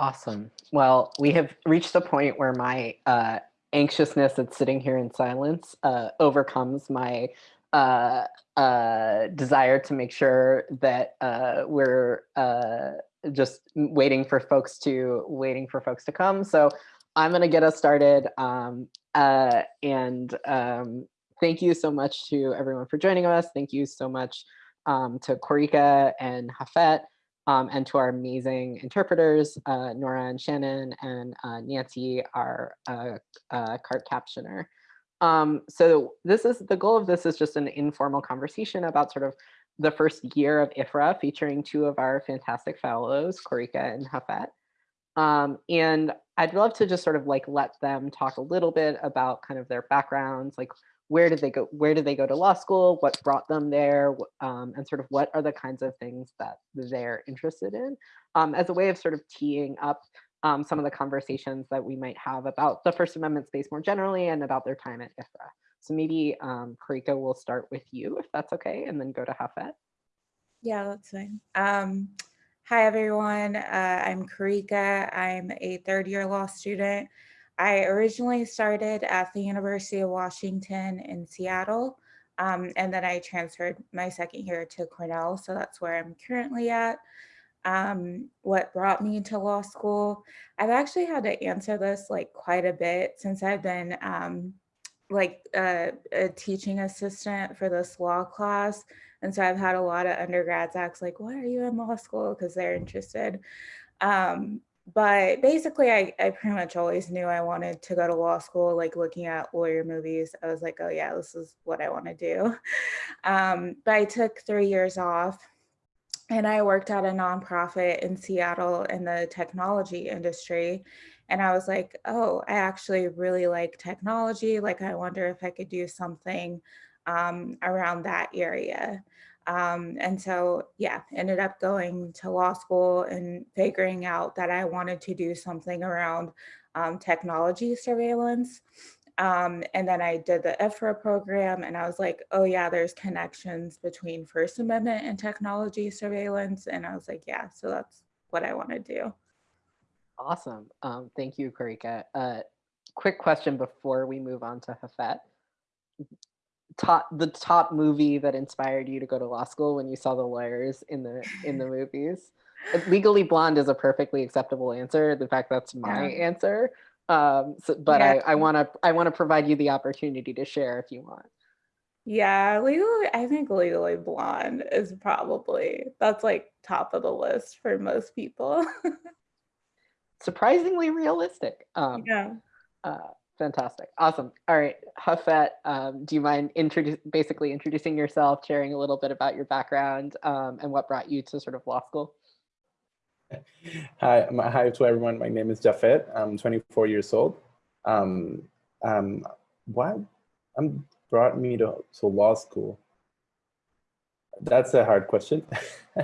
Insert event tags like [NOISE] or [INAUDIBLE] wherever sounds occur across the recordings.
Awesome. Well, we have reached the point where my uh, anxiousness at sitting here in silence uh, overcomes my uh, uh, desire to make sure that uh, we're uh, just waiting for folks to waiting for folks to come. So I'm going to get us started. Um, and um, thank you so much to everyone for joining us. Thank you so much um, to Karika and Jafet um, and to our amazing interpreters, uh, Nora and Shannon and uh, Nancy, our uh, uh, cart captioner. Um, so this is the goal of this is just an informal conversation about sort of the first year of IFRA featuring two of our fantastic fellows, Karika and Jafet. Um, and I'd love to just sort of like let them talk a little bit about kind of their backgrounds, like where did they go where did they go to law school what brought them there um, and sort of what are the kinds of things that they're interested in um, as a way of sort of teeing up um, some of the conversations that we might have about the first amendment space more generally and about their time at ifra so maybe um, Karika will start with you if that's okay and then go to Jafet. Yeah, that's fine. Um, hi, everyone. Uh, I'm Karika. I'm a third year law student. I originally started at the University of Washington in Seattle, um, and then I transferred my second year to Cornell, so that's where I'm currently at. Um, what brought me to law school? I've actually had to answer this like quite a bit since I've been um, like uh, a teaching assistant for this law class. And so I've had a lot of undergrads ask like, why are you in law school? Because they're interested. Um, but basically I, I pretty much always knew I wanted to go to law school, like looking at lawyer movies. I was like, oh yeah, this is what I want to do. [LAUGHS] Um, but I took three years off and I worked at a nonprofit in Seattle in the technology industry. And I was like, oh, I actually really like technology. Like, I wonder if I could do something um, around that area. Um, and so, yeah, ended up going to law school and figuring out that I wanted to do something around um, technology surveillance. Um, and then I did the IFRA program and I was like, oh yeah, there's connections between First Amendment and technology surveillance. And I was like, yeah, so that's what I want to do. Awesome. Um, thank you, Karika. Uh, quick question before we move on to Jafet top the top movie that inspired you to go to law school when you saw the lawyers in the in the movies? Legally blonde is a perfectly acceptable answer. In fact that's my yeah. answer. Um so, but yeah. i i want to i want to provide you the opportunity to share if you want. Yeah legally i think legally blonde is probably that's like top of the list for most people. [LAUGHS] Surprisingly realistic. Um yeah. uh Fantastic. Awesome. All right. Jafet, um, do you mind introduce, basically introducing yourself, sharing a little bit about your background um, and what brought you to sort of law school? Hi, hi to everyone. My name is Jafet. I'm 24 years old. Um, um, what um, brought me to, to law school? That's a hard question.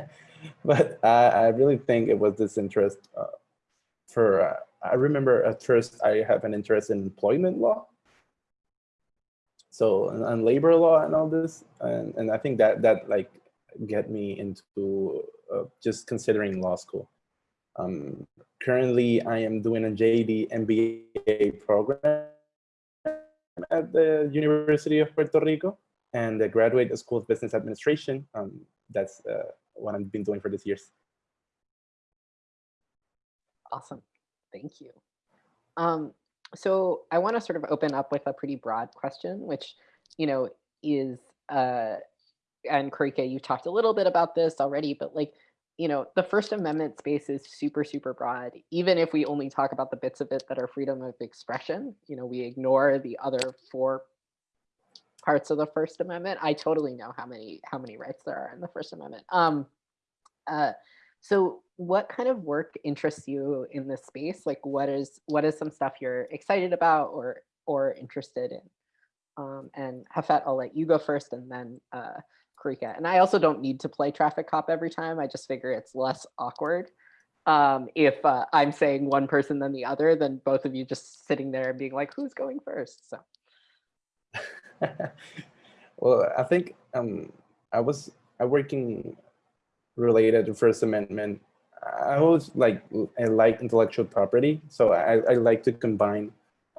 [LAUGHS] but I, I really think it was this interest uh, for uh, I remember at first I have an interest in employment law. So and, labor law and all this. And, and I think that that like get me into uh, just considering law school. Um, currently, I am doing a JD MBA program at the University of Puerto Rico and the Graduate School of Business Administration. Um, that's uh, what I've been doing for these years. Awesome. Thank you. Um, so I want to sort of open up with a pretty broad question, which, you know, is, uh, and Karika, you talked a little bit about this already, but like, you know, the First Amendment space is super, super broad. Even if we only talk about the bits of it that are freedom of expression, you know, we ignore the other four parts of the First Amendment. I totally know how many how many rights there are in the First Amendment. Um, uh, so what kind of work interests you in this space? Like what is what is some stuff you're excited about or or interested in? Um, and Jafet, I'll let you go first and then uh, Karika. And I also don't need to play traffic cop every time. I just figure it's less awkward um, if uh, I'm saying one person than the other than both of you just sitting there and being like, who's going first? So. [LAUGHS] well, I think um, I was I working related to First Amendment I always like I like intellectual property, so I, I like to combine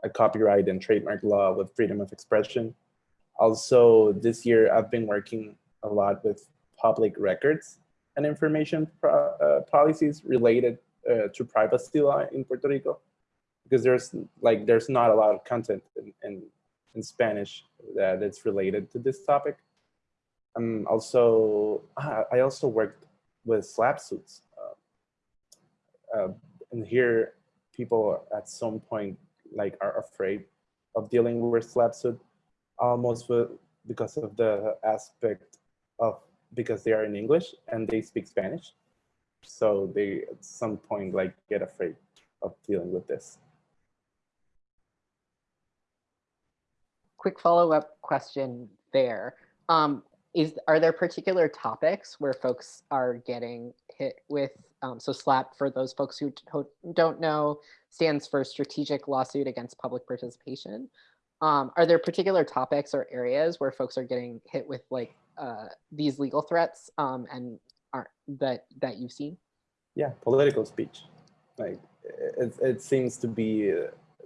a copyright and trademark law with freedom of expression. Also, this year I've been working a lot with public records and information uh, policies related uh, to privacy law in Puerto Rico, because there's like there's not a lot of content in, in, in Spanish that is related to this topic. Um, also, I also worked with SLAPP suits. Uh, uh, and here, people at some point like are afraid of dealing with SLAPP suit, almost with, because of the aspect of because they are in English and they speak Spanish. So they at some point like get afraid of dealing with this. Quick follow-up question there. Um, is are there particular topics where folks are getting hit with um, so SLAPP for those folks who don't know stands for strategic lawsuit against public participation? Um, are there particular topics or areas where folks are getting hit with like uh, these legal threats um, and are that that you've seen? Yeah political speech. Like it, it seems to be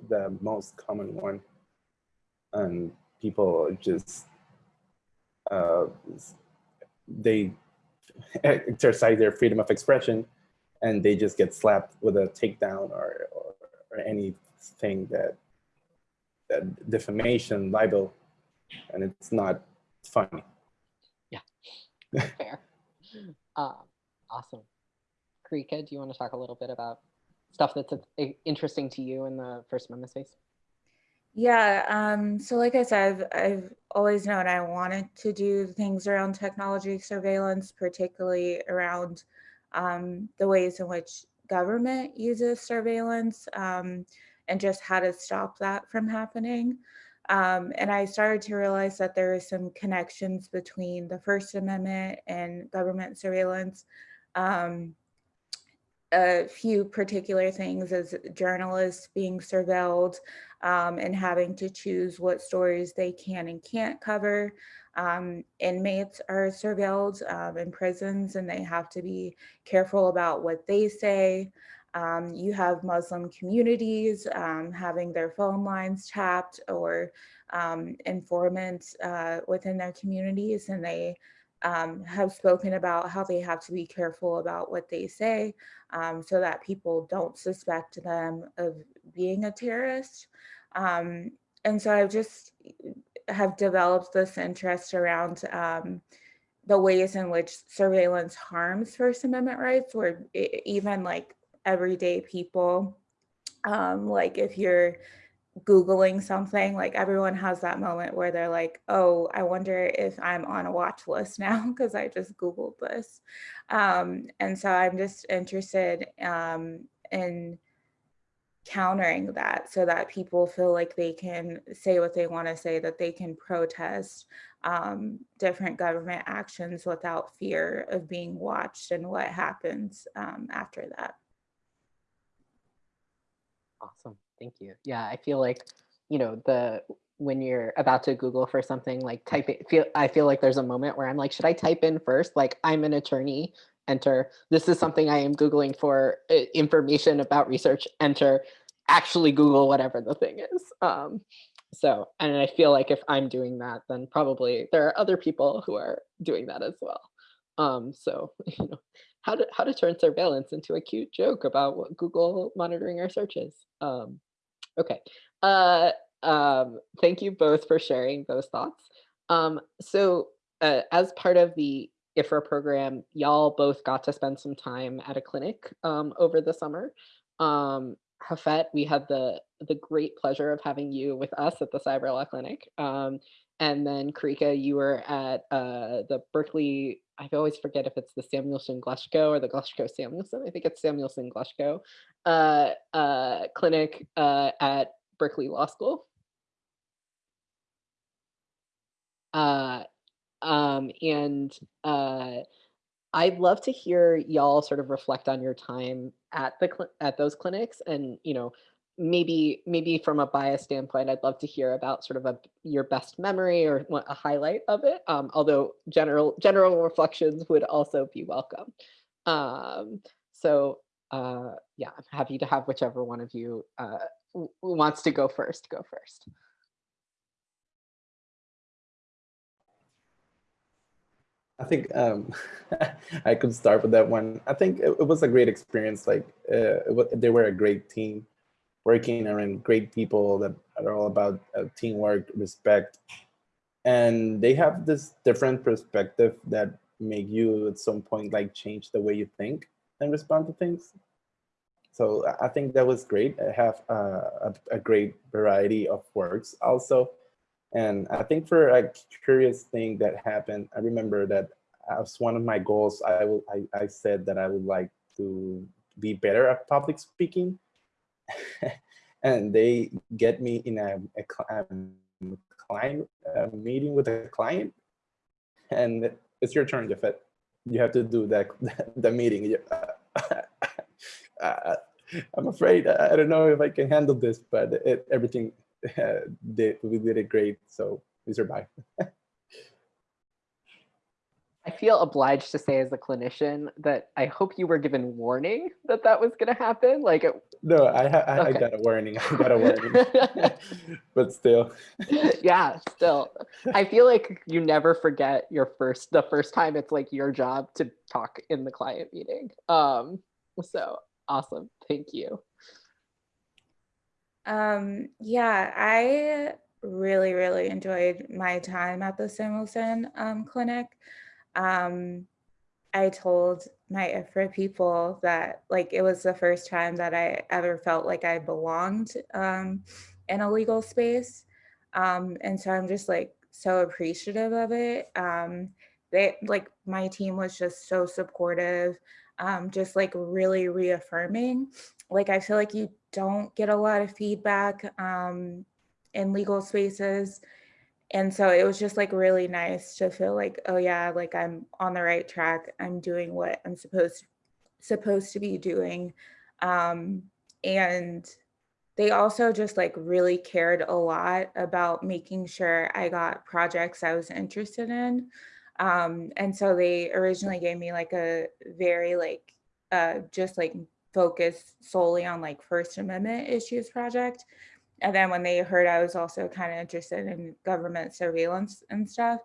the most common one. And people just uh, they exercise their freedom of expression and they just get slapped with a takedown or, or, or anything that, that defamation, libel, and it's not funny. Yeah, [LAUGHS] fair. uh, awesome. Karika, do you want to talk a little bit about stuff that's interesting to you in the First Amendment space? Yeah, um, so like I said, I've, I've always known I wanted to do things around technology surveillance, particularly around um, the ways in which government uses surveillance um, and just how to stop that from happening. Um, and I started to realize that there are some connections between the First Amendment and government surveillance. Um, a few particular things as journalists being surveilled um, and having to choose what stories they can and can't cover. Um, inmates are surveilled um, in prisons and they have to be careful about what they say. Um, you have Muslim communities um, having their phone lines tapped or um, informants uh, within their communities and they um, have spoken about how they have to be careful about what they say um, so that people don't suspect them of being a terrorist. Um, and so I've just have developed this interest around um, the ways in which surveillance harms First Amendment rights, where even like everyday people, um, like if you're Googling something, like everyone has that moment where they're like, oh, I wonder if I'm on a watch list now [LAUGHS] because I just Googled this. Um, and so I'm just interested um, in countering that so that people feel like they can say what they want to say, that they can protest um, different government actions without fear of being watched and what happens um, after that. Awesome. Thank you. Yeah, I feel like, you know, the when you're about to Google for something like type it, feel I feel like there's a moment where I'm like, should I type in first? Like I'm an attorney, enter. This is something I am Googling for uh, information about research, enter, actually Google whatever the thing is. Um, so, and I feel like if I'm doing that, then probably there are other people who are doing that as well. Um, so, [LAUGHS] you know, how to how to turn surveillance into a cute joke about what Google monitoring our searches. Um, Okay. Uh, um, thank you both for sharing those thoughts. Um, so uh, as part of the IFRA program, y'all both got to spend some time at a clinic um, over the summer. Um, Jafet, we had the the great pleasure of having you with us at the Cyber Law Clinic. Um, and then Karika, you were at uh, the Berkeley, I always forget if it's the Samuelson Glushko or the Glushko Samuelson. I think it's Samuelson Glushko uh, uh, clinic uh, at Berkeley Law School. Uh, um, and uh, I'd love to hear y'all sort of reflect on your time at the at those clinics and you know maybe maybe from a bias standpoint, I'd love to hear about sort of a your best memory or a highlight of it. Um, although general general reflections would also be welcome. Um, so uh, yeah, I'm happy to have whichever one of you uh, wants to go first, go first. I think um, [LAUGHS] I could start with that one. I think it, it was a great experience. Like uh, they were a great team, working around great people that are all about uh, teamwork, respect, and they have this different perspective that make you at some point like change the way you think and respond to things. So I- think that was great. I have uh, a, a great variety of works also. And I think for a curious thing that happened, I remember that as one of my goals, I will I, I said that I would like to be better at public speaking. [LAUGHS] and they get me in a, a, cl- um, client a meeting with a client, and it's your turn, Jafet. You have to do that [LAUGHS] the meeting. [LAUGHS] Uh, I'm afraid I I don't know if I can handle this, but it, everything uh, we did it great. So we survived. I feel obliged to say as a clinician that I hope you were given warning that that was going to happen. Like, it, No, I, ha- I, I got a warning. [LAUGHS] I got a warning. [LAUGHS] but still, [LAUGHS] yeah, still, I feel like you never forget your first, the first time it's like your job to talk in the client meeting. Um, so awesome. Thank you. Um, yeah, I really, really enjoyed my time at the Samuelson um, Clinic. Um, I told my IFRA people that like it was the first time that I ever felt like I belonged um, in a legal space. Um, and so I'm just like so appreciative of it. Um, they like my team was just so supportive, um, just like really reaffirming. Like I feel like you don't get a lot of feedback um, in legal spaces and so it was just like really nice to feel like oh yeah like i'm on the right track. I'm doing what i'm supposed supposed to be doing. Um and they also just like really cared a lot about making sure i got projects i was interested in. Um and so they originally gave me like a very like uh just like focus solely on like first amendment issues project and then when they heard I was also kind of interested in government surveillance and stuff,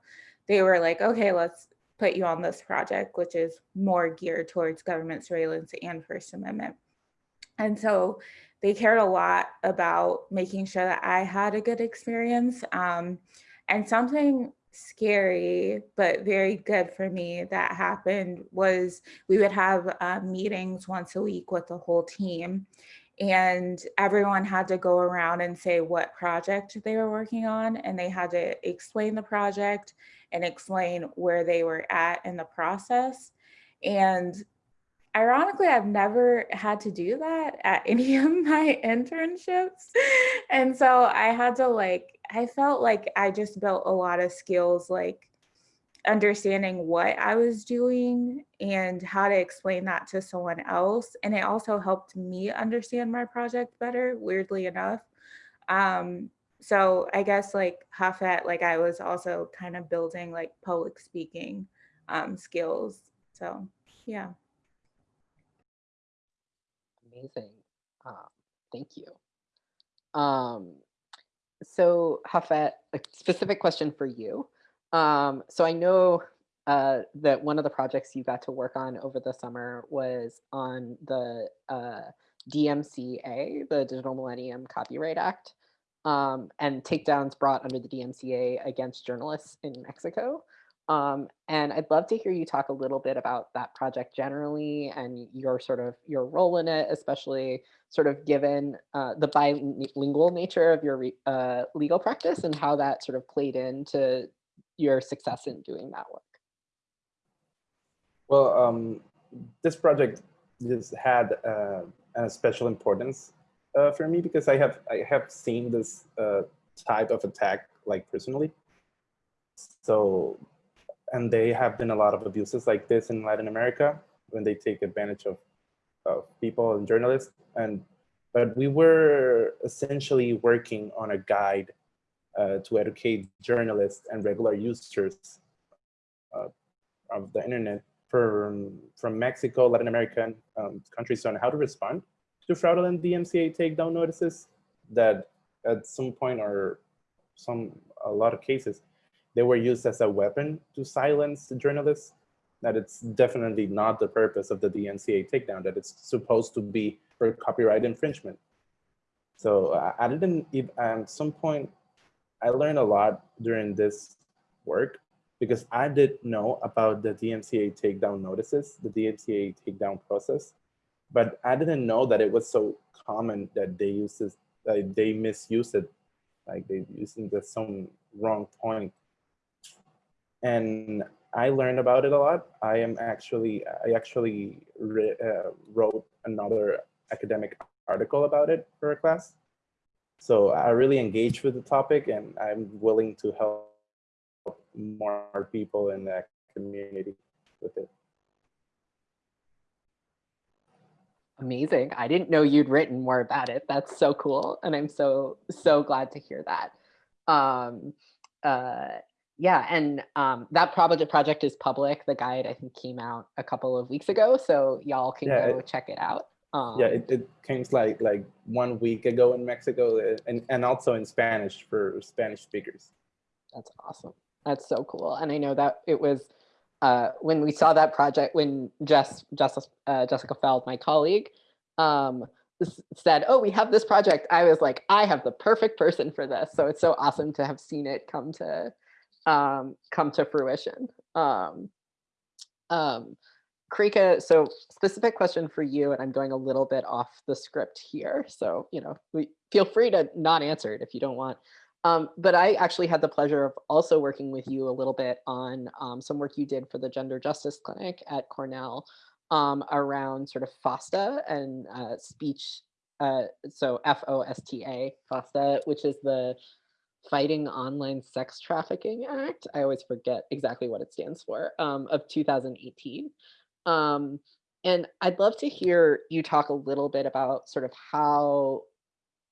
they were like, okay, let's put you on this project, which is more geared towards government surveillance and First Amendment. And so they cared a lot about making sure that I had a good experience. Um, and something scary, but very good for me that happened was we would have uh, meetings once a week with the whole team and everyone had to go around and say what project they were working on and they had to explain the project and explain where they were at in the process. And ironically i've never had to do that at [LAUGHS] any of my internships. And so i had to like i felt like i just built a lot of skills like understanding what I was doing and how to explain that to someone else. And it also helped me understand my project better, weirdly enough. Um, so I guess like Jafet, like I was also kind of building like public speaking um, skills. So yeah. Amazing. Um, thank you. Um, so Jafet, a specific question for you. Um, so I know uh, that one of the projects you got to work on over the summer was on the uh, DMCA, the Digital Millennium Copyright Act, um, and takedowns brought under the DMCA against journalists in Mexico. Um, and I'd love to hear you talk a little bit about that project generally and your sort of your role in it, especially sort of given uh, the bilingual nature of your uh, legal practice and how that sort of played into your success in doing that work. Well, um, this project just had uh, a special importance uh, for me because I have I have seen this uh, type of attack like personally. So, and they have been a lot of abuses like this in Latin America when they take advantage of, of people and journalists. And but we were essentially working on a guide uh, to educate journalists and regular users uh, of the internet from, from Mexico, Latin American um, countries on how to respond to fraudulent DMCA takedown notices that at some point or some, a lot of cases, they were used as a weapon to silence the journalists, that it's definitely not the purpose of the DMCA takedown, that it's supposed to be for copyright infringement. So uh, I didn't, at some point, I learned a lot during this work because I didn't know about the DMCA takedown notices, the DMCA takedown process, but I didn't know that it was so common that they use this, like they misuse it, like they using the some wrong point. And I learned about it a lot. I am actually, I actually re, uh, wrote another academic article about it for a class. So I really engage with the topic and I'm willing to help more people in the community with it. Amazing. I didn't know you'd written more about it. That's so cool. And I'm so, so glad to hear that. Um, uh, yeah, and um, that project project is public. The guide, I think, came out a couple of weeks ago. So y'all can Yeah, go it- check it out. Um, Yeah, it, it came like like one week ago in Mexico uh, and, and also in Spanish for Spanish speakers. That's awesome. That's so cool. And I know that it was uh, when we saw that project, when Jess, Jess uh, Jessica Fjeld, my colleague, um, said, oh, we have this project. I was like, I have the perfect person for this. So it's so awesome to have seen it come to um, come to fruition. Um, um, Krika, so specific question for you, and I'm going a little bit off the script here. So, you know, we, feel free to not answer it if you don't want. Um, but I actually had the pleasure of also working with you a little bit on um, some work you did for the Gender Justice Clinic at Cornell um, around sort of FOSTA and uh, speech. Uh, so F-O-S-T-A, FOSTA, which is the Fighting Online Sex Trafficking Act. I always forget exactly what it stands for, um, of 2018. Um, and I'd love to hear you talk a little bit about sort of how,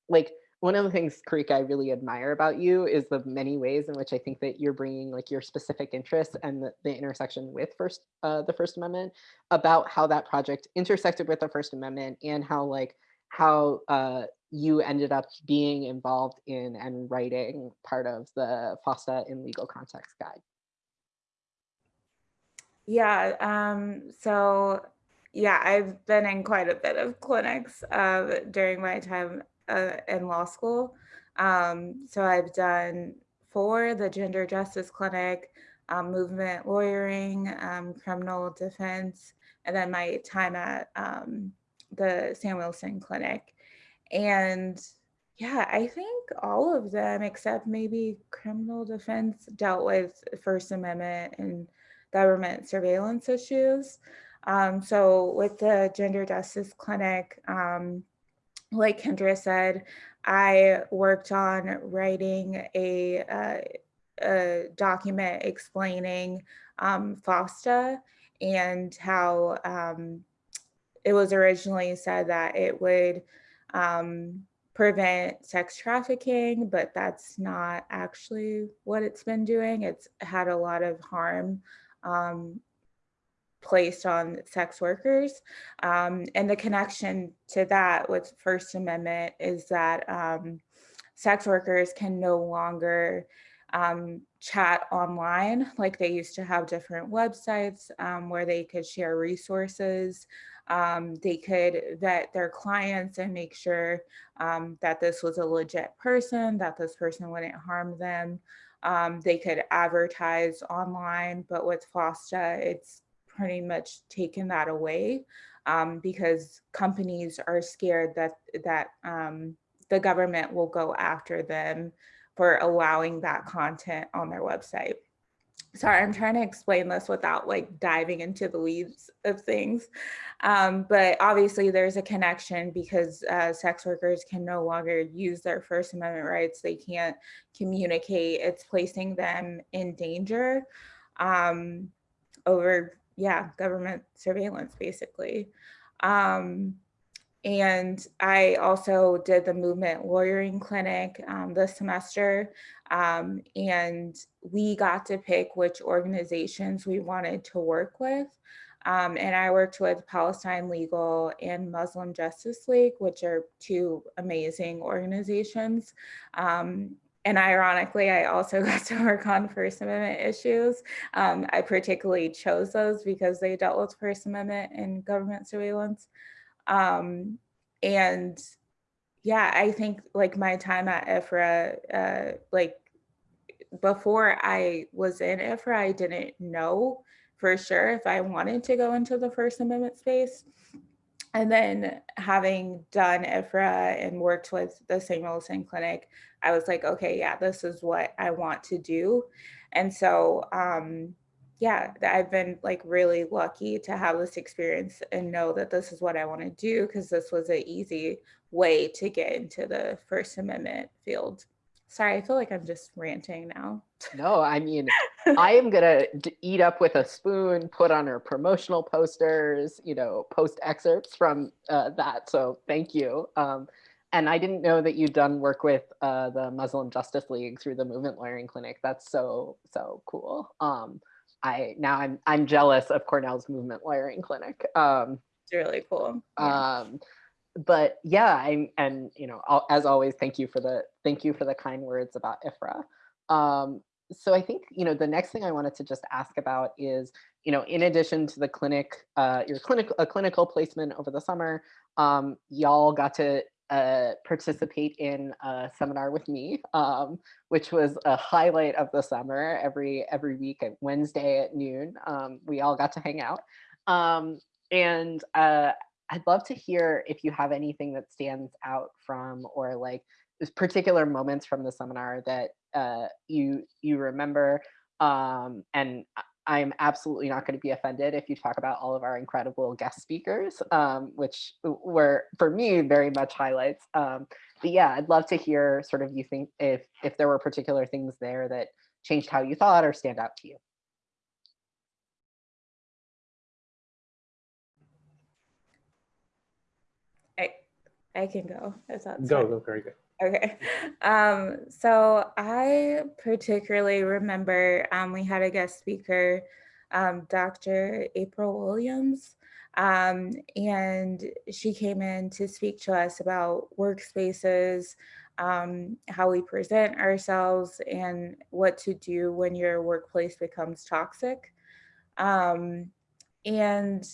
like, one of the things, Karika, I really admire about you is the many ways in which I think that you're bringing like your specific interests and the, the intersection with first uh, the First Amendment about how that project intersected with the First Amendment and how like how uh, you ended up being involved in and writing part of the FOSTA in legal context guide. Yeah, um, so yeah, I've been in quite a bit of clinics uh, during my time uh, in law school. Um, so I've done four, the Gender Justice Clinic, um, movement lawyering, um, criminal defense, and then my time at um, the Wilson Clinic. And yeah, I think all of them, except maybe criminal defense, dealt with First Amendment and government surveillance issues. Um, so with the Gender Justice Clinic, um, like Kendra said, I worked on writing a, uh, a document explaining um, FOSTA and how um, it was originally said that it would um, prevent sex trafficking, but that's not actually what it's been doing. It's had a lot of harm um, placed on sex workers. Um, and the connection to that with First Amendment is that um, sex workers can no longer um, chat online like they used to have different websites um, where they could share resources. Um, they could vet their clients and make sure um, that this was a legit person, that this person wouldn't harm them. Um, they could advertise online, but with FOSTA, it's pretty much taken that away um, because companies are scared that that um, the government will go after them for allowing that content on their website. Sorry, I'm trying to explain this without like diving into the weeds of things. Um, but obviously there's a connection because uh, sex workers can no longer use their First Amendment rights. They can't communicate. It's placing them in danger um, over yeah, government surveillance basically. Um, and I also did the movement lawyering clinic um, this semester. Um, and we got to pick which organizations we wanted to work with. Um, and I worked with Palestine Legal and Muslim Justice League, which are two amazing organizations. Um, and ironically, I also [LAUGHS] got to work on First Amendment issues. Um, I particularly chose those because they dealt with First Amendment and government surveillance. Um, and yeah, I think like my time at IFRA, uh, like before I was in IFRA, I didn't know for sure if I wanted to go into the First Amendment space. And then having done IFRA and worked with the Samuelson Clinic, I was like, okay, yeah, this is what I want to do. And so, um, yeah, I've been like really lucky to have this experience and know that this is what I want to do because this was an easy way to get into the First Amendment field. Sorry, I feel like I'm just ranting now. No, I mean, [LAUGHS] I am gonna eat up with a spoon, put on our promotional posters, you know, post excerpts from uh, that. So thank you. Um, and I didn't know that you'd done work with uh, the Muslim Justice League through the Movement Lawyering Clinic. That's so so cool. Um, I now I'm I'm jealous of Cornell's Movement Lawyering Clinic. Um, It's really cool. Yeah. um but yeah i'm and you know al- as always thank you for the thank you for the kind words about ifra um so i think you know the next thing i wanted to just ask about is you know in addition to the clinic uh your clinic a clinical placement over the summer um y'all got to uh participate in a seminar with me um which was a highlight of the summer every every week at wednesday at noon um we all got to hang out um and uh I'd love to hear if you have anything that stands out from or like particular moments from the seminar that uh, you you remember. Um, and I- I'm absolutely not going to be offended if you talk about all of our incredible guest speakers, um, which were for me very much highlights. Um, but yeah, I'd love to hear sort of you think if if there were particular things there that changed how you thought or stand out to you. I I can go if that's Go, fine. go, very good. Okay. Um, so I particularly remember um, we had a guest speaker, um, Dr. April Williams, um, and she came in to speak to us about workspaces, um, how we present ourselves, and what to do when your workplace becomes toxic. Um, and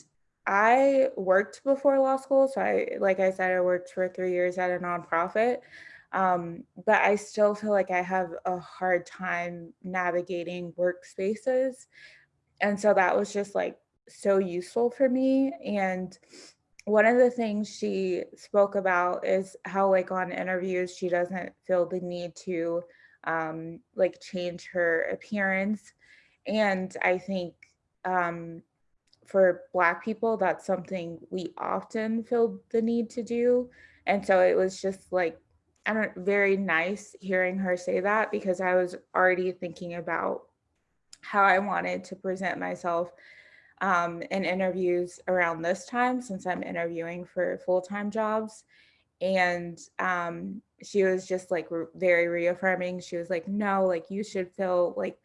I worked before law school. So I, like I said, I worked for three years at a nonprofit. Um, but I still feel like I have a hard time navigating workspaces. And so that was just like so useful for me. And one of the things she spoke about is how like on interviews, she doesn't feel the need to um, like change her appearance. And I think um, for Black people, that's something we often feel the need to do. And so it was just like, I don't very nice hearing her say that because I was already thinking about how I wanted to present myself um, in interviews around this time since I'm interviewing for full time jobs. And um, she was just like re- very reaffirming. She was like, no, like you should feel like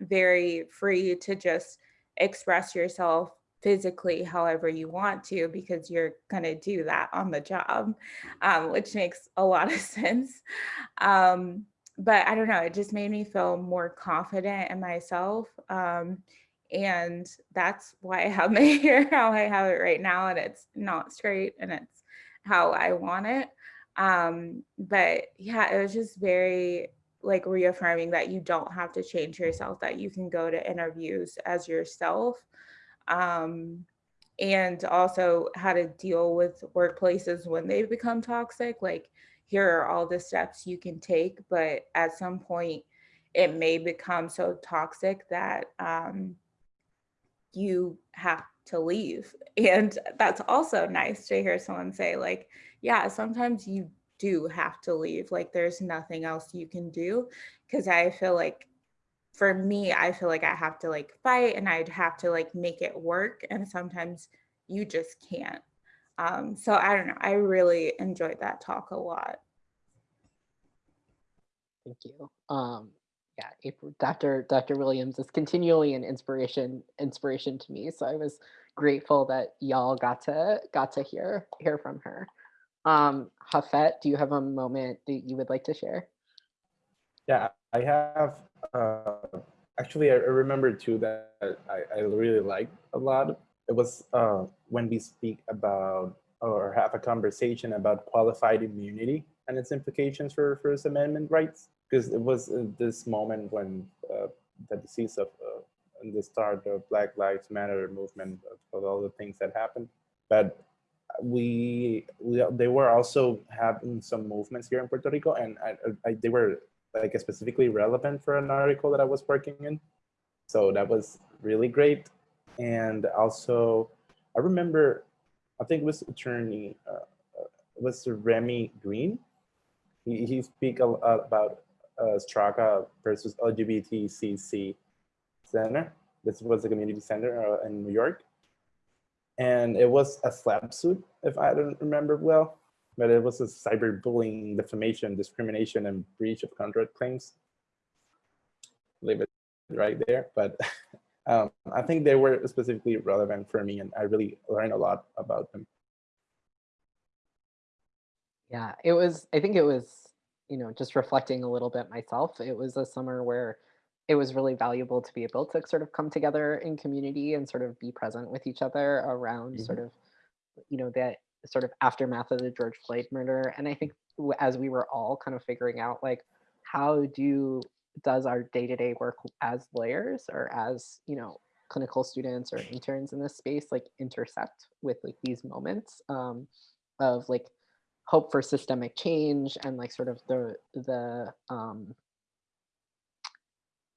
very free to just express yourself physically however you want to because you're going to do that on the job um, which makes a lot of [LAUGHS] sense um, but i don't know it just made me feel more confident in myself um, and that's why i have [LAUGHS] my hair how i have it right now and it's not straight and it's how i want it um, but yeah it was just very like reaffirming that you don't have to change yourself that you can go to interviews as yourself um, and also how to deal with workplaces when they become toxic. Like, here are all the steps you can take, but at some point, it may become so toxic that um, you have to leave. [LAUGHS] And that's also nice to hear someone say, like, yeah, sometimes you do have to leave. Like, there's nothing else you can do. Cause I feel like for me, I feel like I have to like fight and I'd have to like make it work. And sometimes you just can't. Um, so I don't know. I really enjoyed that talk a lot. Thank you. Um, yeah, April, Dr. Dr. Williams is continually an inspiration inspiration to me. So I was grateful that y'all got to got to hear hear from her. Um, Jafet, do you have a moment that you would like to share? Yeah, I have. Uh, actually, I remember too that I, I really liked a lot. It was uh, when we speak about or have a conversation about qualified immunity and its implications for First Amendment rights. Because it was uh, this moment when uh, the disease of uh, the start of Black Lives Matter movement, of all the things that happened. But we, we they were also having some movements here in Puerto Rico, and I, I, they were like specifically relevant for an article that I was working in. So that was really great. And also, I remember, I think it was attorney, uh, uh was Remy Green. He, he speak a, about uh, Straka versus LGBTCC Center. This was a community center uh, in New York. And it was a slap suit, if I don't remember well, but it was a cyberbullying, defamation, discrimination, and breach of contract claims. Leave it right there. But [LAUGHS] um, I think they were specifically relevant for me, and I really learned a lot about them. Yeah, it was, I think it was, you know, just reflecting a little bit myself. It was a summer where it was really valuable to be able to sort of come together in community and sort of be present with each other around Mhm. sort of, you know, that sort of aftermath of the George Floyd murder. And I think as we were all kind of figuring out like how do does our day-to-day work as lawyers or as, you know, clinical students or interns in this space like intersect with like these moments um, of like hope for systemic change and like sort of the the um,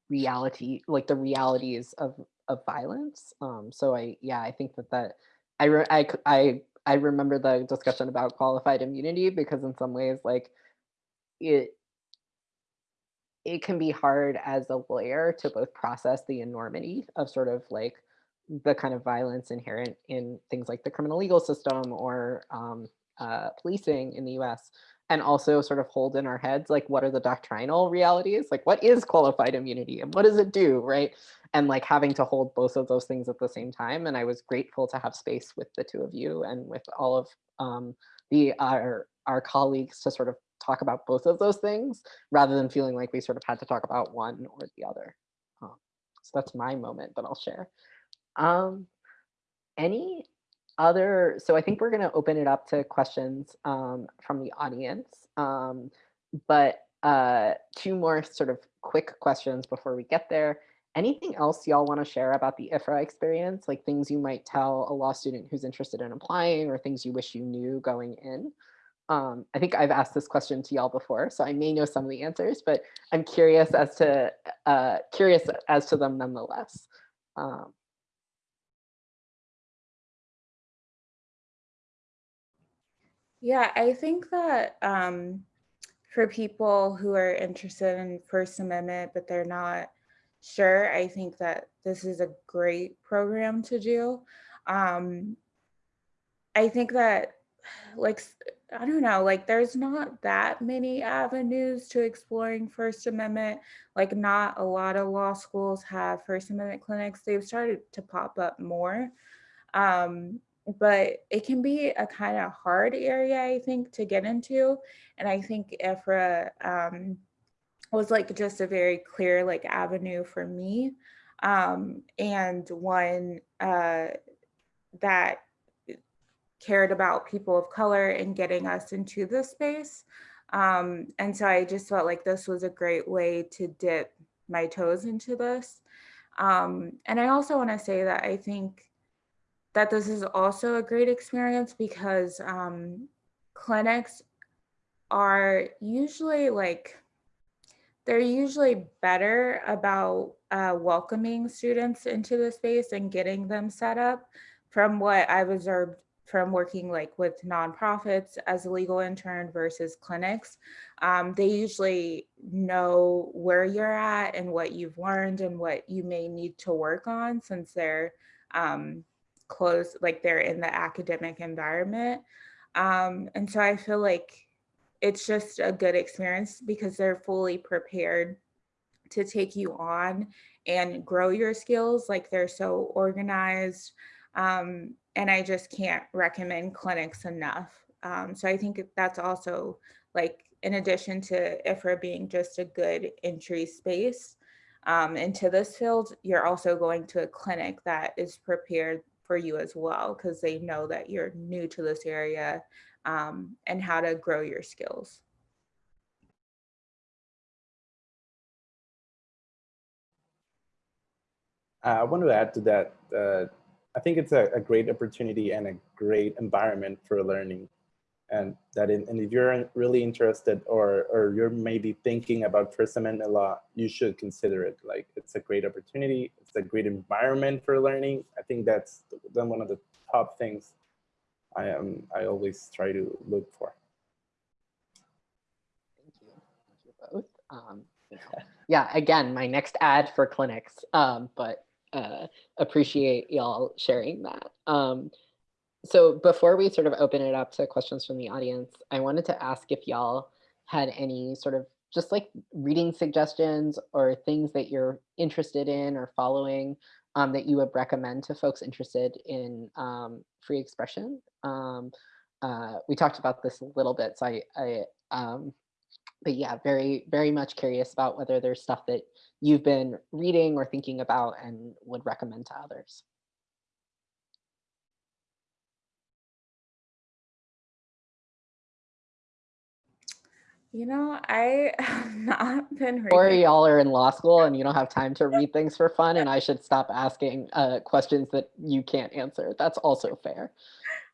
reality like the realities of of violence um so i yeah i think that that i I, I i remember the discussion about qualified immunity because in some ways like it it can be hard as a lawyer to both process the enormity of sort of like the kind of violence inherent in things like the criminal legal system or um, uh, policing in the US, and also sort of hold in our heads like what are the doctrinal realities? Like what is qualified immunity and what does it do right? And like having to hold both of those things at the same time and i was grateful to have space with the two of you and with all of um, the our our colleagues to sort of talk about both of those things rather than feeling like we sort of had to talk about one or the other. Um, so that's my moment that i'll share. Um, any other, so I think we're going to open it up to questions um, from the audience. Um, but uh, two more sort of quick questions before we get there. Anything else y'all want to share about the IFRA experience, like things you might tell a law student who's interested in applying or things you wish you knew going in? Um, I think I've asked this question to y'all before, so I may know some of the answers, but I'm curious as to uh, curious as to them nonetheless. Um, Yeah, I think that um, for people who are interested in First Amendment, but they're not sure, I think that this is a great program to do. Um, I think that, like, I don't know, like, there's not that many avenues to exploring First Amendment. Like, not a lot of law schools have First Amendment clinics. They've started to pop up more. Um, but it can be a kind of hard area, I think, to get into. And I think IFRA um, was like just a very clear like avenue for me. Um, and one uh, that cared about people of color and getting us into this space. Um, and so I just felt like this was a great way to dip my toes into this. Um, and I also want to say that I think that this is also a great experience because um, clinics are usually like they're usually better about uh, welcoming students into the space and getting them set up from what I've observed from working like with nonprofits as a legal intern versus clinics. Um, they usually know where you're at and what you've learned and what you may need to work on since they're um, close, like they're in the academic environment. Um, and so I feel like it's just a good experience because they're fully prepared to take you on and grow your skills. Like they're so organized. Um, and I just can't recommend clinics enough. Um, so I think that's also like in addition to IFRA being just a good entry space um, into this field, you're also going to a clinic that is prepared for you as well because they know that you're new to this area um, and how to grow your skills. I want to add to that. Uh, I think it's a, a, great opportunity and a great environment for learning. And that, in, and if you're really interested or, or you're maybe thinking about First Amendment law, you should consider it. Like it's a great opportunity. It's a great environment for learning. I think that's then one of the top things I am I always try to look for. Thank you. Thank you both. Um, [LAUGHS] yeah, again, my next ad for clinics, um, but uh, appreciate y'all sharing that. Um, so before we sort of open it up to questions from the audience, I wanted to ask if y'all had any sort of just like reading suggestions or things that you're interested in or following um, that you would recommend to folks interested in um, free expression. Um, uh, we talked about this a little bit, so I, I um, but yeah, very, very much curious about whether there's stuff that you've been reading or thinking about and would recommend to others. You know, I have [LAUGHS] not been Or y'all are in law school and you don't have time to [LAUGHS] read things for fun and I [LAUGHS] should stop asking uh, questions that you can't answer. That's also fair.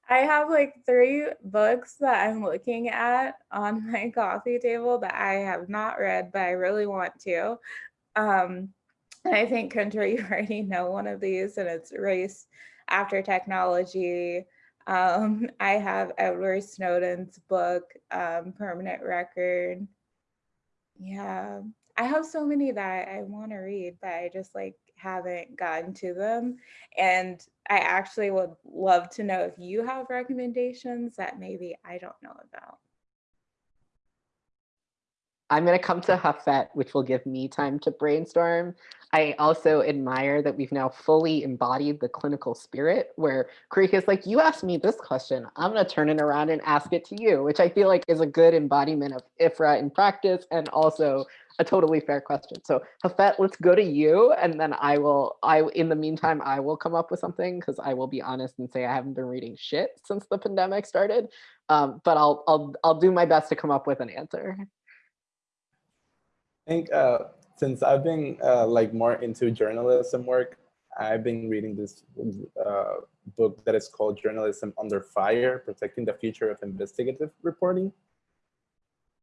I have like three books that I'm looking at on my coffee table that I have not read, but I really want to. Um, and I think, Kendra, you already know one of these, and it's Race After Technology. Um, [LAUGHS] I have Edward Snowden's book, um, Permanent Record. Yeah, I have so many that I want to read, but I just like haven't gotten to them. And I actually would love to know if you have recommendations that maybe I don't know about. I'm going to come to Jafet, which will give me time to brainstorm. I also admire that we've now fully embodied the clinical spirit where Karika is like, you asked me this question, I'm going to turn it around and ask it to you, which I feel like is a good embodiment of IFRA in practice and also a totally fair question. So Jafet, let's go to you. And then I will, I in the meantime, I will come up with something because I will be honest and say I haven't been reading shit since the pandemic started. Um, but I'll, I'll, I'll do my best to come up with an answer. I think uh, since I've been uh, like more into journalism work, I've been reading this uh, book that is called Journalism Under Fire, Protecting the Future of Investigative Reporting.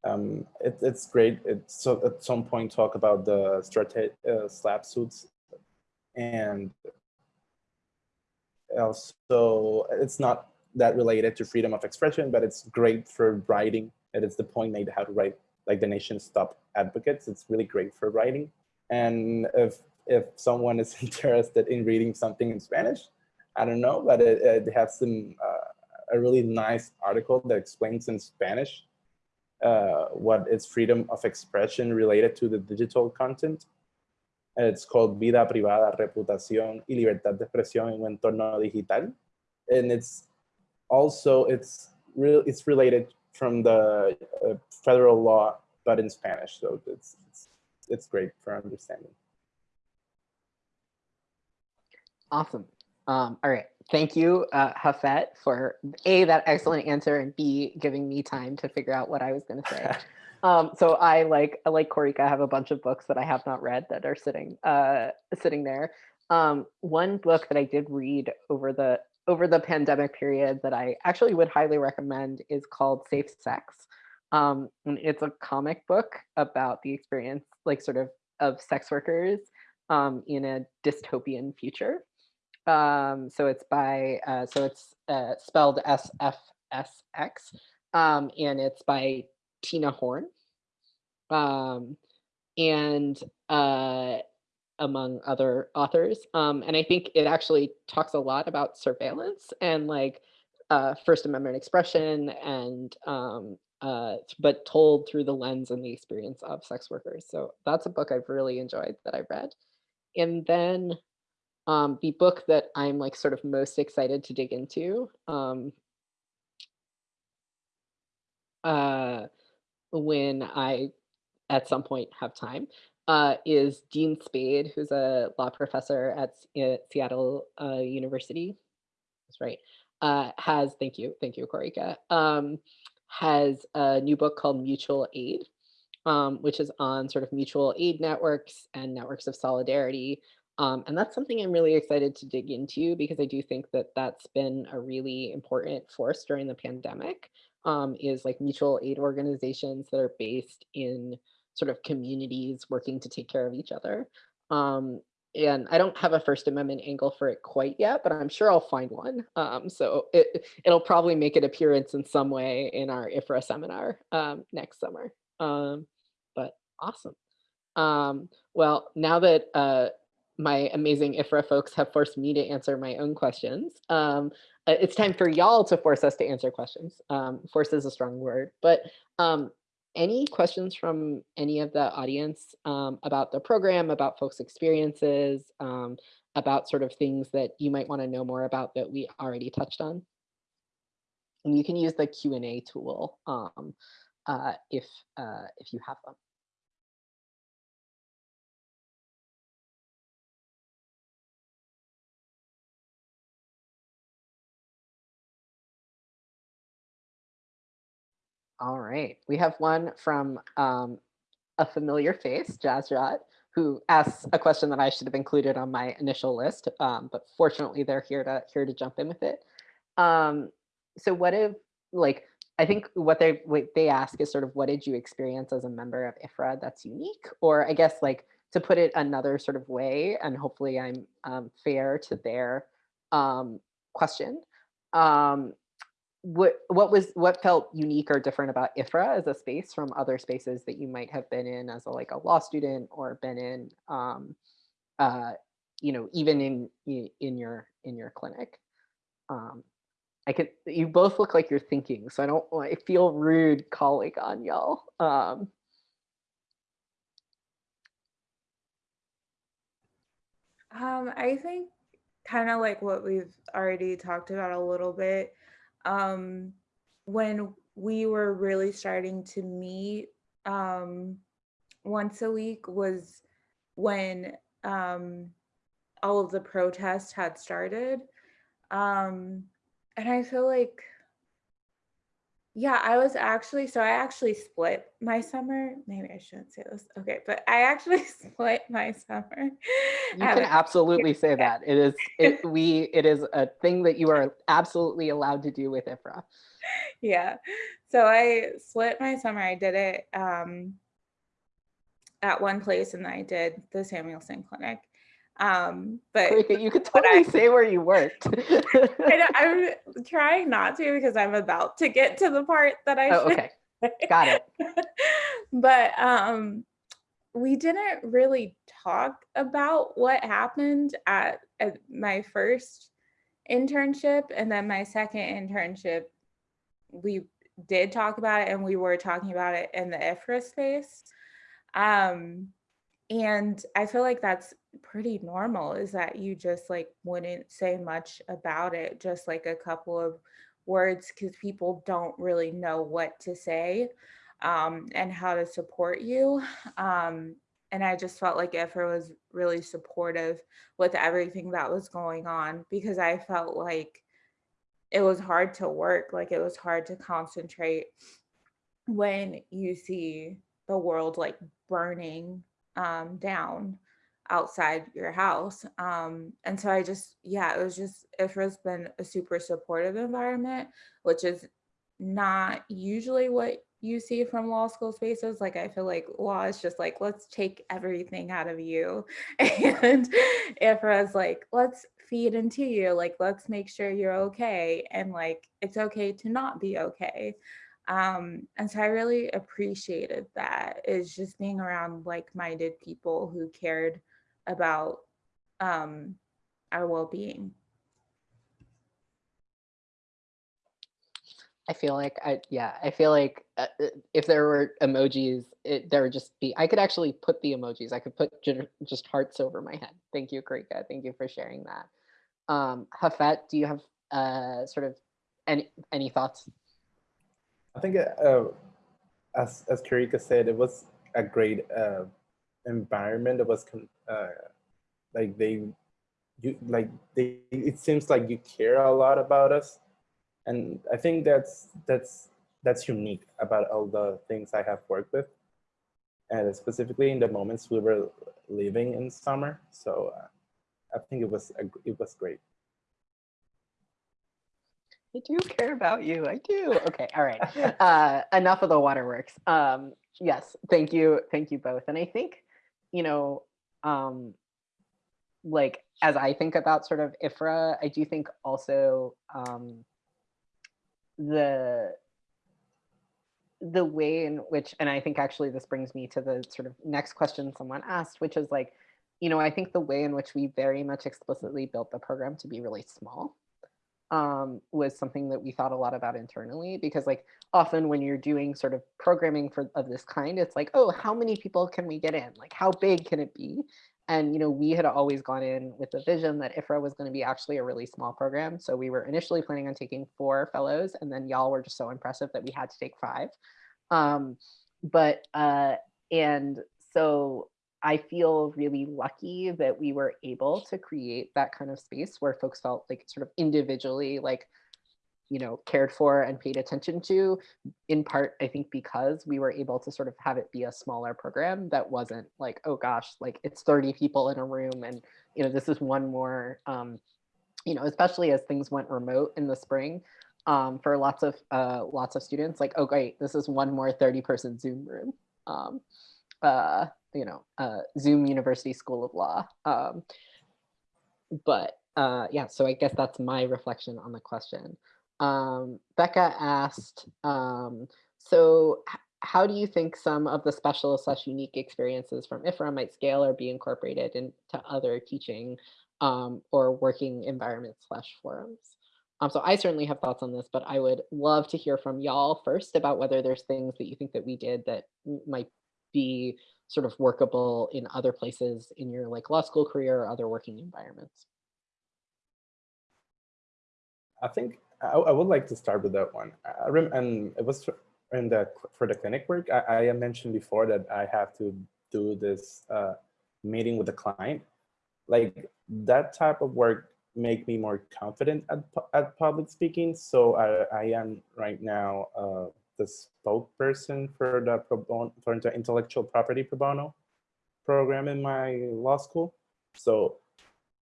Um, it, it's great. It's so at some point talk about the strate uh, SLAPP suits and also it's not that related to freedom of expression, but it's great for writing. And it's the point made how to write like the nation's top advocates. It's really great for writing. And if if someone is [LAUGHS] interested in reading something in Spanish, I don't know, but it, it has some uh, a really nice article that explains in Spanish uh, what is freedom of expression related to the digital content. It's called Vida Privada, Reputación y Libertad de Expresión en un entorno digital. And it's also, it's, real, it's related from the uh, federal law, but in Spanish. So it's, it's, it's great for understanding. Awesome. Um, all right. Thank you, uh, Jafet, for A, that excellent answer, and B, giving me time to figure out what I was going to say. [LAUGHS] um, so I like, I like Karika, I have a bunch of books that I have not read that are sitting, uh, sitting there. Um, one book that I did read over the over the pandemic period that I actually would highly recommend is called Safe Sex. Um, it's a comic book about the experience, like sort of, of sex workers um, in a dystopian future. Um, so it's by, uh, so it's uh, spelled S-F-S-X, um, and it's by Tina Horn. Um, and uh, among other authors. Um, and I think it actually talks a lot about surveillance and like uh, First Amendment expression and um, uh, but told through the lens and the experience of sex workers. So that's a book I've really enjoyed that I've read. And then Um, the book that I'm like sort of most excited to dig into um, uh, when I at some point have time uh, is Dean Spade, who's a law professor at S- uh, Seattle uh, University. That's right. Uh, has thank you, thank you, Karika. Um, has a new book called Mutual Aid, um, which is on sort of mutual aid networks and networks of solidarity. Um, and that's something I'm really excited to dig into because I do think that that's been a really important force during the pandemic um, is like mutual aid organizations that are based in sort of communities working to take care of each other. Um, and I don't have a First Amendment angle for it quite yet, but I'm sure I'll find one. Um, so it, it'll probably make an appearance in some way in our IFRA seminar um, next summer. Um, but awesome. Um, well, now that uh, my amazing IFRA folks have forced me to answer my own questions, um, uh, it's time for y'all to force us to answer questions. Um, force is a strong word, but um, any questions from any of the audience um, about the program, about folks' experiences, um, about sort of things that you might want to know more about that we already touched on? And you can use the Q&A tool um, uh, if, uh, if you have them. All right, we have one from um, a familiar face, Jazrat, who asks a question that I should have included on my initial list, um, but fortunately they're here to here to jump in with it. Um, so what if, like, I think what they what they ask is sort of what did you experience as a member of IFRA that's unique, or I guess like to put it another sort of way, and hopefully I'm um, fair to their um, question. Um, what what was what felt unique or different about IFRA as a space from other spaces that you might have been in as a like a law student or been in um uh you know even in in your in your clinic um I can. you both look like you're thinking so I don't I feel rude calling on y'all um Um, I think kind of like what we've already talked about a little bit. Um, when we were really starting to meet um, once a week was when um, all of the protests had started. Um, and I feel like yeah, I was actually so I actually split my summer. Maybe I shouldn't say this. Okay, but I actually [LAUGHS] split my summer. you can absolutely [LAUGHS] say that it is it we it is a thing that you are absolutely allowed to do with IFRA yeah. So I split my summer. I did it um, at one place and I did the Samuelson Clinic. Um, but you could but I- totally say where you worked. [LAUGHS] I'm trying not to because I'm about to get to the part that I oh should. Okay got it. [LAUGHS] But um we didn't really talk about what happened at, at my first internship and then my second internship we did talk about it and we were talking about it in the IFRA space. Um and i feel like that's pretty normal is that you just like wouldn't say much about it just like a couple of words because people don't really know what to say um, and how to support you um, and i just felt like IFRA was really supportive with everything that was going on because i felt like it was hard to work like it was hard to concentrate when you see the world like burning um, down outside your house. Um, and so I just, yeah, it was just, IFRA's been a super supportive environment, which is not usually what you see from law school spaces. Like, I feel like law is just like, let's take everything out of you. [LAUGHS] And IFRA's like, let's feed into you. Like, let's make sure you're okay. And like, it's okay to not be okay um and so i really appreciated that is just being around like-minded people who cared about um our well-being I feel like I yeah, I feel like uh, uh, if there were emojis, it, there would just be. I could actually put the emojis. I could put just hearts over my head. Thank you, Karika. Thank you for sharing that. Um, Jafet, do you have uh, sort of any any thoughts? I think, uh, as as Karika said, it was a great uh, environment. It was uh, like they, you like they. It seems like you care a lot about us, and I think that's that's that's unique about all the things I have worked with, and specifically in the moments we were living in summer. So uh, I think it was it was great. I do care about you. I do. Okay. All right. [LAUGHS] Uh, enough of the waterworks. Um, yes. Thank you. Thank you both. And I think, you know, um, like as I think about sort of IFRA, I do think also um, the the way in which, and I think actually this brings me to the sort of next question someone asked, which is like, you know, I think the way in which we very much explicitly built the program to be really small um, was something that we thought a lot about internally because like often when you're doing sort of programming for of this kind, it's like, oh, how many people can we get in? Like how big can it be? And you know, we had always gone in with the vision that IFRA was going to be actually a really small program. So we were initially planning on taking four fellows, and then y'all were just so impressive that we had to take five. Um, but uh, and so I feel really lucky that we were able to create that kind of space where folks felt like sort of individually like you know cared for and paid attention to in part i think because we were able to sort of have it be a smaller program that wasn't like oh gosh like it's 30 people in a room and you know this is one more um you know especially as things went remote in the spring um for lots of uh lots of students like oh great this is one more 30 person zoom room um uh you know uh zoom university school of law um but uh yeah so i guess that's my reflection on the question um, Becca asked, um, so how do you think some of the special slash unique experiences from IFRA might scale or be incorporated into other teaching um, or working environments slash forums? Um, so I certainly have thoughts on this, but I would love to hear from y'all first about whether there's things that you think that we did that might be sort of workable in other places in your like law school career or other working environments. I think I, I, would like to start with that one. I rem and it was in the for the clinic work. I, I mentioned before that I have to do this uh, meeting with the client. Like that type of work make me more confident at, at public speaking. So I, I am right now uh, the spokesperson for the pro bono, for the intellectual property pro bono program in my law school. So,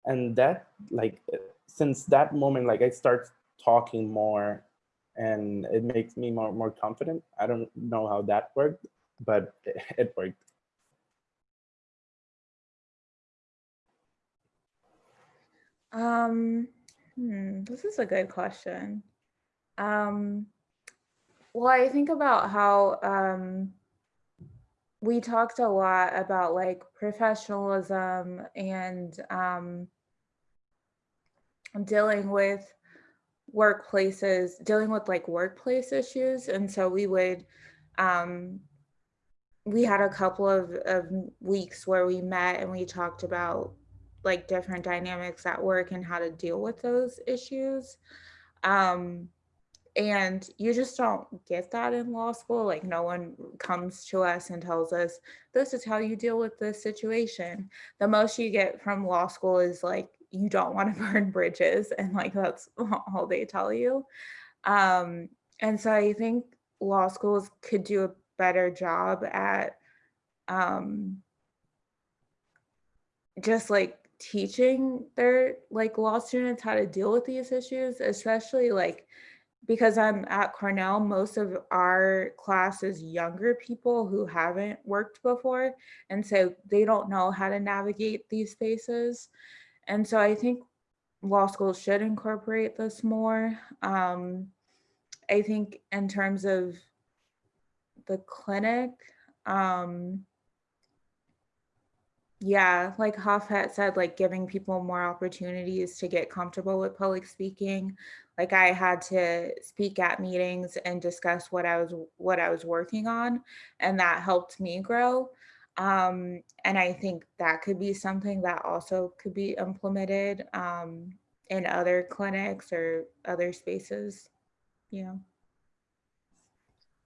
and that like since that moment, like I start talking more and it makes me more, more confident. I don't know how that worked, but [LAUGHS] it worked. Um, hmm, this is a good question. Um, well, I think about how um, we talked a lot about like professionalism and um, dealing with workplaces dealing with like workplace issues. And so we would um we had a couple of, of weeks where we met and we talked about like different dynamics at work and how to deal with those issues. Um and you just don't get that in law school like no one comes to us and tells us this is how you deal with this situation. The most you get from law school is like you don't want to [LAUGHS] burn bridges and like that's [LAUGHS] all they tell you. Um, and so i think law schools could do a better job at um, just like teaching their like law students how to deal with these issues especially like because i'm at cornell most of our class is younger people who haven't worked before and so they don't know how to navigate these spaces and so I think law schools should incorporate this more. Um, I think in terms of the clinic, um, Yeah, like Jafet said, like giving people more opportunities to get comfortable with public speaking. Like I had to speak at meetings and discuss what I was what I was working on, and that helped me grow. Um, and I think that could be something that also could be implemented um, in other clinics or other spaces. Know.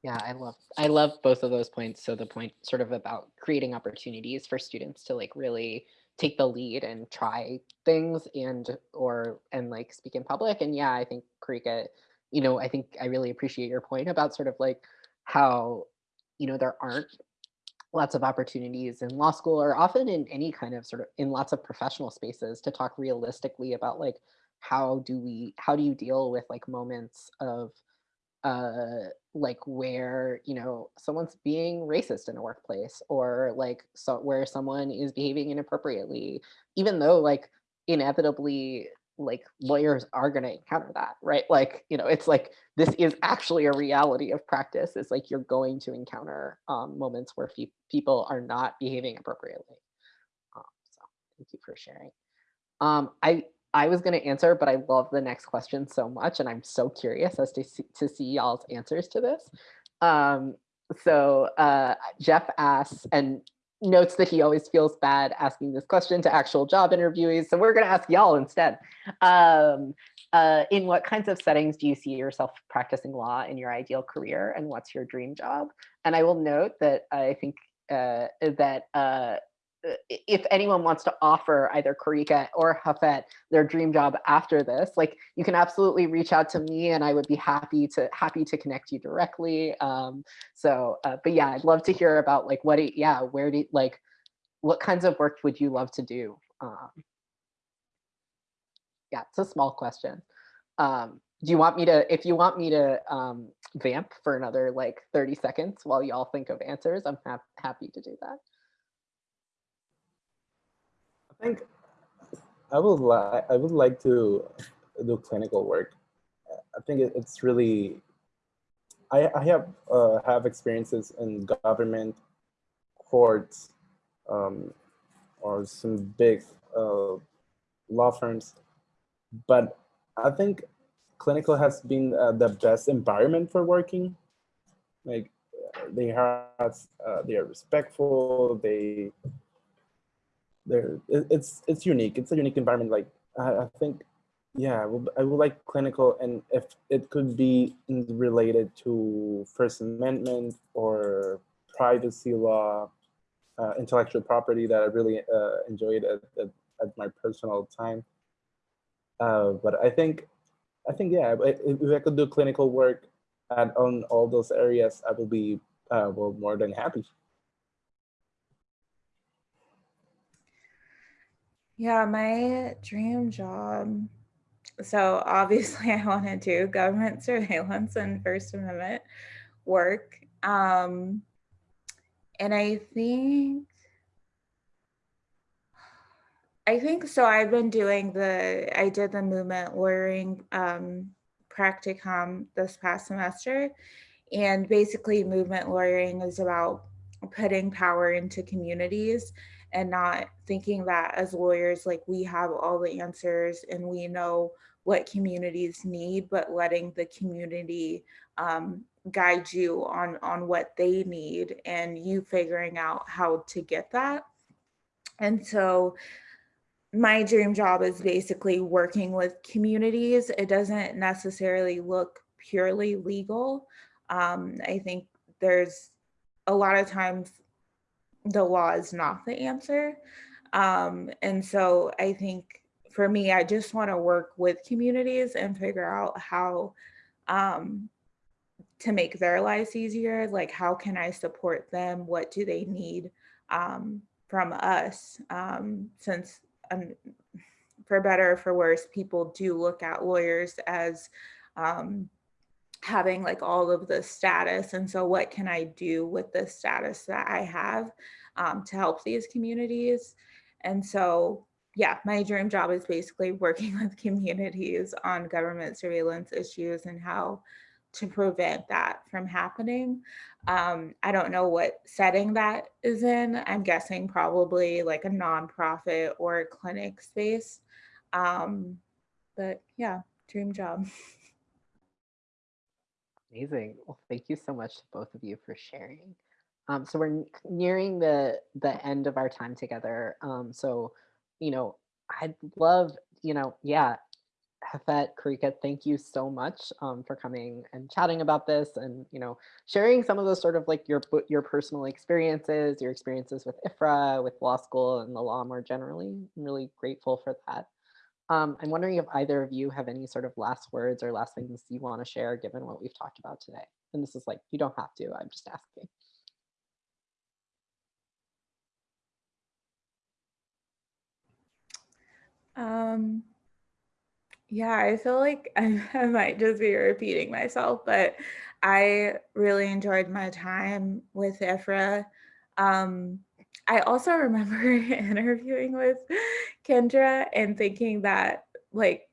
Yeah, I love I love both of those points. So the point sort of about creating opportunities for students to like really take the lead and try things and or and like speak in public. And yeah, I think Karika, you know, I think I really appreciate your point about sort of like how, you know, there aren't lots of opportunities in law school or often in any kind of sort of in lots of professional spaces to talk realistically about like how do we how do you deal with like moments of uh like where you know someone's being racist in a workplace or like so where someone is behaving inappropriately even though like inevitably like lawyers are going to encounter that right? Like you know it's like this is actually a reality of practice. Is like you're going to encounter um, moments where pe- people are not behaving appropriately. Um, so thank you for sharing. Um, i I was going to answer, but I love the next question so much, and I'm so curious as to see, to see y'all's answers to this. Um, so uh, Jeff asks and notes that he always feels bad asking this question to actual job interviewees. So we're going to ask y'all instead. Um, uh, in what kinds of settings do you see yourself practicing law in your ideal career, and what's your dream job? And I will note that I think uh, that uh, if anyone wants to offer either Karika or Jafet their dream job after this, like you can absolutely reach out to me and I would be happy to happy to connect you directly. Um, so, uh, but yeah, I'd love to hear about like what, it, yeah, where do like, what kinds of work would you love to do? Um, yeah, it's a small question. Um, do you want me to, if you want me to um, vamp for another like 30 seconds while y'all think of answers, I'm ha happy to do that. I think I would like I would like to do clinical work. I think it, it's really I, I have uh, have experiences in government, courts, um, or some big uh, law firms, but I think clinical has been uh, the best environment for working. Like they have, uh, they are respectful. They there it's it's unique. It's a unique environment. Like i, think yeah I would, I would like clinical and if it could be related to first amendment or privacy law uh, intellectual property that i really uh, enjoyed at, at, at, my personal time. Uh, but i think i think yeah if i could do clinical work at on all those areas i will be uh, well more than happy Yeah, my dream job. So obviously [LAUGHS] I want to do government surveillance and First Amendment work. Um, and I think, I think so I've been doing the, I did the movement lawyering um, practicum this past semester. And basically movement lawyering is about putting power into communities and not thinking that as lawyers, like we have all the answers and we know what communities need, but letting the community um, guide you on, on what they need and you figuring out how to get that. And so my dream job is basically working with communities. It doesn't necessarily look purely legal. Um, I think there's a lot of times the law is not the answer. Um, and so I think for me, I just want to work with communities and figure out how um, to make their lives easier. Like, how can I support them? What do they need um, from us? Um, since, um, for better or for worse, people do look at lawyers as um, having like all of the status. And so what can I do with the status that I have um, to help these communities? And so, yeah, my dream job is basically working [LAUGHS] with communities on government surveillance issues and how to prevent that from happening. Um, I don't know what setting that is in. I'm guessing probably like a nonprofit or a clinic space. Um, but yeah, dream job. [LAUGHS] Amazing. Well, thank you so much to both of you for sharing. Um, so we're nearing the the end of our time together. Um, so, you know, I'd love, you know, yeah, Jafet, Karika, thank you so much um, for coming and chatting about this and, you know, sharing some of those sort of like your your personal experiences, your experiences with IFRA, with law school and the law more generally. I'm really grateful for that. Um, I'm wondering if either of you have any sort of last words or last things you want to share given what we've talked about today. And this is like, you don't have to, I'm just asking. Um, yeah, I feel like I, [LAUGHS] I might just be repeating myself, but I really enjoyed my time with IFRA. Um, I also remember [LAUGHS] interviewing with Kendra and thinking that like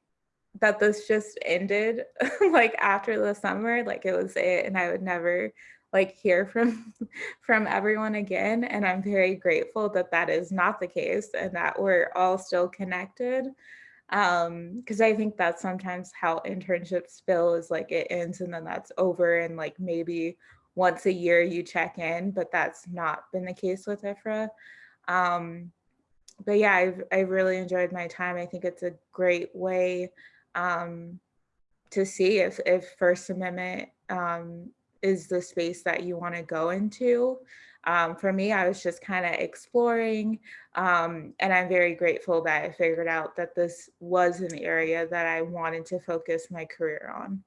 that this just ended [LAUGHS] like after the summer, like it was it, and I would never like hear from [LAUGHS] from everyone again. And I'm very grateful that that is not the case and that we're all still connected. Um, because I think that's sometimes how internships feel is like it ends and then that's over and like maybe once a year you check in, but that's not been the case with IFRA. Um, but yeah, I've I've really enjoyed my time. I think it's a great way um, to see if if First Amendment um, is the space that you want to go into. Um, for me, I was just kind of exploring, um, and I'm very grateful that I figured out that this was an area that I wanted to focus my career on.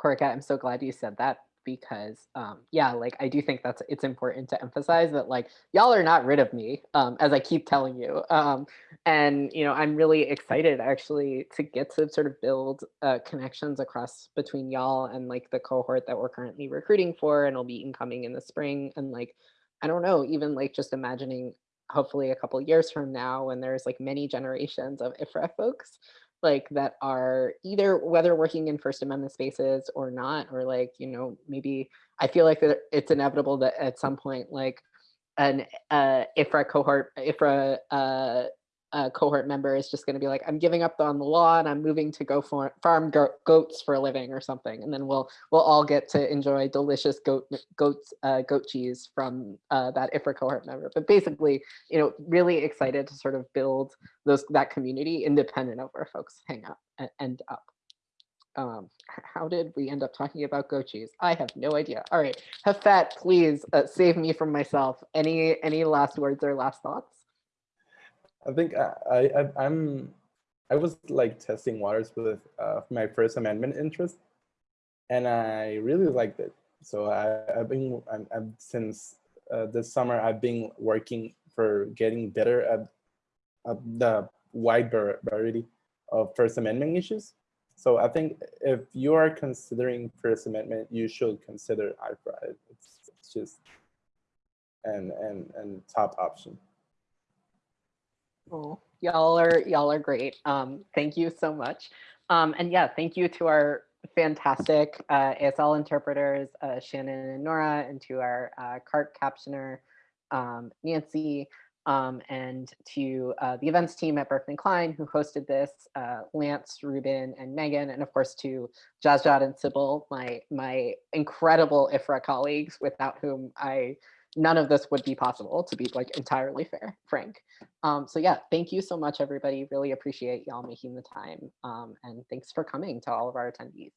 Karika, I'm so glad you said that because um yeah like i do think that's it's important to emphasize that like y'all are not rid of me um as i keep telling you um and you know i'm really excited actually to get to sort of build uh, connections across between y'all and like the cohort that we're currently recruiting for and will be incoming in the spring and like i don't know even like just imagining hopefully a couple years from now when there's like many generations of ifra folks like that are either whether working in First Amendment spaces or not, or like, you know, maybe I feel like that it's inevitable that at some point, like an uh, IFRA cohort, IFRA uh, uh, cohort member is just going to be like, I'm giving up on the law and I'm moving to go for, farm go goats for a living or something, and then we'll we'll all get to enjoy delicious goat goats uh, goat cheese from uh, that IFRA cohort member. But basically, you know, really excited to sort of build those that community independent of where folks hang up and end up. Um, how did we end up talking about goat cheese? I have no idea. All right, Jafet, please uh, save me from myself. Any any last words or last thoughts? I think I, I I'm I was like testing waters with uh, my First Amendment interest, and I really liked it. So I, have been I'm, I'm, since uh, this summer I've been working for getting better at, at the wide variety of First Amendment issues. So I think if you are considering First Amendment, you should consider IFRA. It's, it's just an, an, an top option. Oh, y'all are y'all are great. Um, thank you so much. Um, and yeah, thank you to our fantastic uh, ASL interpreters, uh, Shannon and Nora, and to our uh, CART captioner, um, Nancy, um, and to uh, the events team at Berkman Klein who hosted this, uh, Lance, Ruben, and Megan, and of course to Jazjad and Sybil, my, my incredible IFRA colleagues without whom I none of this would be possible to be like entirely fair, frank. Um, so yeah, thank you so much, everybody. Really appreciate y'all making the time. Um, and thanks for coming to all of our attendees.